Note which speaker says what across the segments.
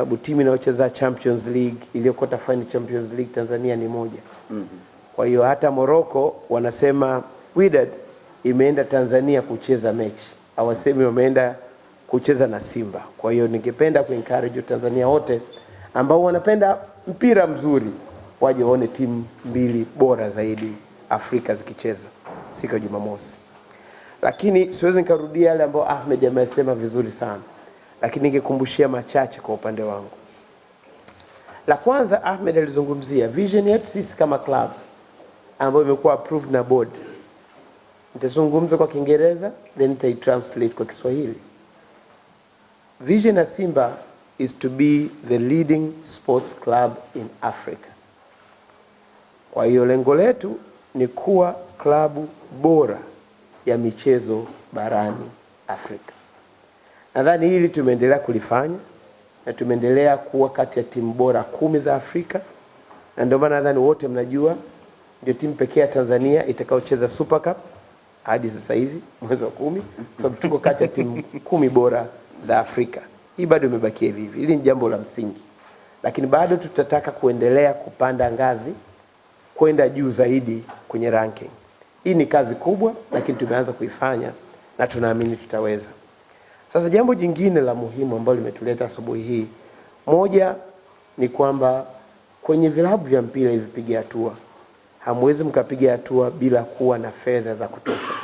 Speaker 1: sababu timu inayocheza Champions League iliyokuwa final Champions League Tanzania ni moja. mm -hmm. Kwa hiyo hata Morocco wanasema Wydad imeenda Tanzania kucheza mechi, hawasemi wameenda kucheza na Simba. Kwa hiyo ningependa kuencourage Tanzania wote ambao wanapenda mpira mzuri waje waone timu mbili bora zaidi Afrika zikicheza siku ya Jumamosi. Lakini siwezi nikarudia yale ambayo Ahmed amesema vizuri sana, lakini ningekumbushia machache kwa upande wangu. La kwanza, Ahmed alizungumzia vision yetu sisi kama club ambayo imekuwa approved na board. Nitazungumza kwa Kiingereza then nitaitranslate kwa Kiswahili. Vision ya Simba is to be the leading sports club in Africa. Kwa hiyo lengo letu ni kuwa klabu bora ya michezo barani Afrika. Nadhani hili tumeendelea kulifanya na tumeendelea kuwa kati ya timu bora kumi za Afrika, na ndio maana nadhani wote mnajua ndio timu pekee ya Tanzania itakayocheza Super Cup hadi sasa hivi mwezi wa kumi, so, tuko kati ya timu kumi bora za Afrika. Hii bado imebakia hivi hivi, hili ni jambo la msingi, lakini bado tutataka kuendelea kupanda ngazi kwenda juu zaidi kwenye ranking. Hii ni kazi kubwa, lakini tumeanza kuifanya na tunaamini tutaweza. Sasa jambo jingine la muhimu ambalo limetuleta asubuhi hii, moja ni kwamba kwenye vilabu vya mpira hivi piga hatua, hamwezi mkapiga hatua bila kuwa na fedha za kutosha.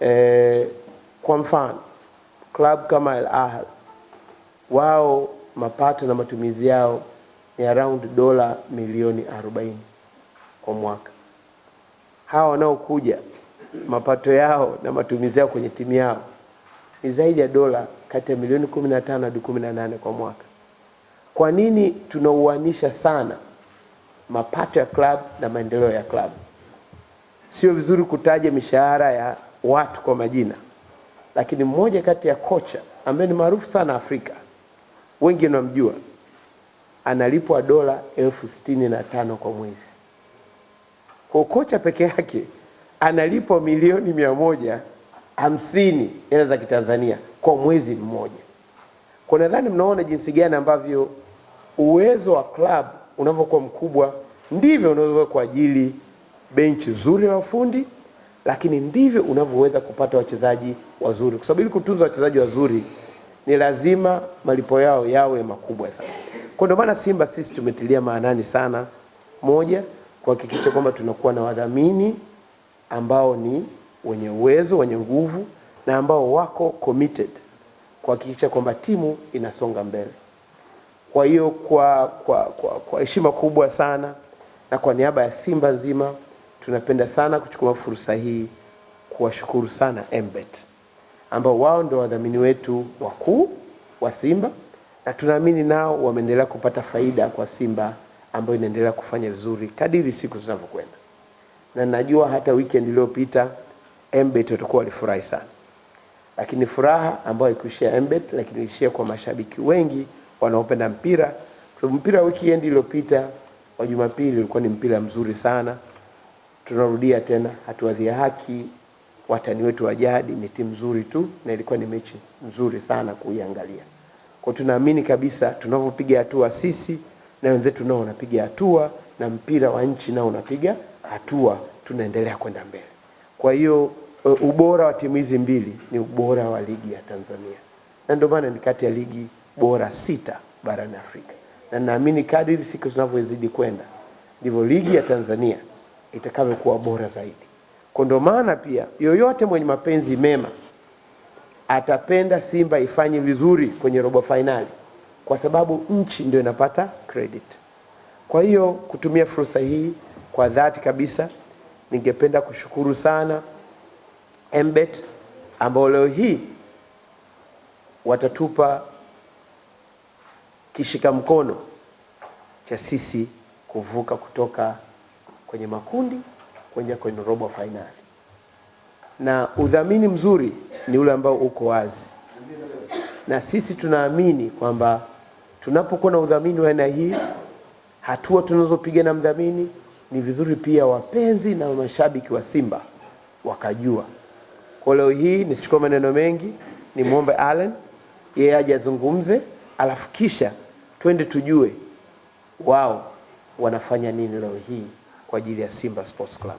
Speaker 1: E, kwa mfano klabu kama Al Ahly wao mapato na matumizi yao ni around dola milioni 40 kwa mwaka. Hawa wanaokuja mapato yao na matumizi yao kwenye timu yao ni zaidi ya dola kati ya milioni 15 hadi 18 kwa mwaka. Kwa nini tunauanisha sana mapato ya club na maendeleo ya club? Sio vizuri kutaja mishahara ya watu kwa majina, lakini mmoja kati ya kocha ambaye ni maarufu sana Afrika, wengi wanamjua, analipwa dola elfu sitini na tano kwa mwezi. Kwa kocha peke yake analipwa milioni mia moja hamsini hela za Kitanzania kwa mwezi mmoja. Kwa nadhani mnaona jinsi gani ambavyo uwezo wa club unavyokuwa mkubwa ndivyo unavyoweza kuajili benchi zuri la ufundi, lakini ndivyo unavyoweza kupata wachezaji wazuri, kwa sababu ili kutunza wachezaji wazuri ni lazima malipo yao yawe makubwa sana. Kwa ndio maana Simba sisi tumetilia maanani sana, moja, kuhakikisha kwamba tunakuwa na wadhamini ambao ni wenye uwezo, wenye nguvu na ambao wako committed kuhakikisha kwamba timu inasonga mbele. Kwa hiyo kwa kwa kwa kwa heshima kubwa sana na kwa niaba ya Simba nzima tunapenda sana kuchukua fursa hii kuwashukuru sana Embet ambao wao ndio wadhamini wetu wakuu wa Simba na tunaamini nao wameendelea kupata faida kwa Simba ambayo inaendelea kufanya vizuri kadiri siku zinavyokwenda, na najua hata weekend iliyopita Mbet watakuwa walifurahi sana, lakini furaha ambayo ikuishia Mbet, lakini ishia kwa mashabiki wengi wanaopenda mpira, kwa sababu mpira weekend iliyopita wa Jumapili ulikuwa ni mpira mzuri sana. Tunarudia tena, hatuwadhia haki watani wetu wa jadi, ni timu nzuri tu na ilikuwa ni mechi nzuri sana kuiangalia. Kwa tunaamini kabisa tunavyopiga hatua sisi na wenzetu nao wanapiga hatua na mpira wa nchi nao unapiga hatua, tunaendelea kwenda mbele. Kwa hiyo ubora wa timu hizi mbili ni ubora wa ligi ya Tanzania, na ndio maana ni kati ya ligi bora sita barani Afrika, na naamini kadiri siku zinavyozidi kwenda ndivyo ligi ya Tanzania itakavyokuwa bora zaidi. Kwa ndio maana pia yoyote mwenye mapenzi mema atapenda Simba ifanye vizuri kwenye robo fainali, kwa sababu nchi ndio inapata credit. Kwa hiyo kutumia fursa hii kwa dhati kabisa, ningependa kushukuru sana Mbet ambao leo hii watatupa kishika mkono cha sisi kuvuka kutoka kwenye makundi kuja kwenye robo fainali, na udhamini mzuri ni ule ambao uko wazi, na sisi tunaamini kwamba tunapokuwa na udhamini wa aina hii, hatua tunazopiga na mdhamini, ni vizuri pia wapenzi na mashabiki wa Simba wakajua. Kwa leo hii nisichukue maneno mengi, nimwombe Allen yeye aje azungumze alafu kisha twende tujue wao wanafanya nini leo hii kwa ajili ya Simba Sports Club.